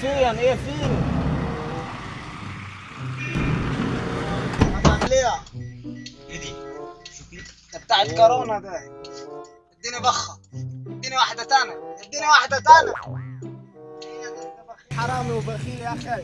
فين إيه فين هتعمل إيه؟ إيه دي؟ شوف ده بتاع الكورونا ده. إديني بخة. إديني واحدة تانية. إديني واحدة تانية. حرامي وبخيل يا أخي.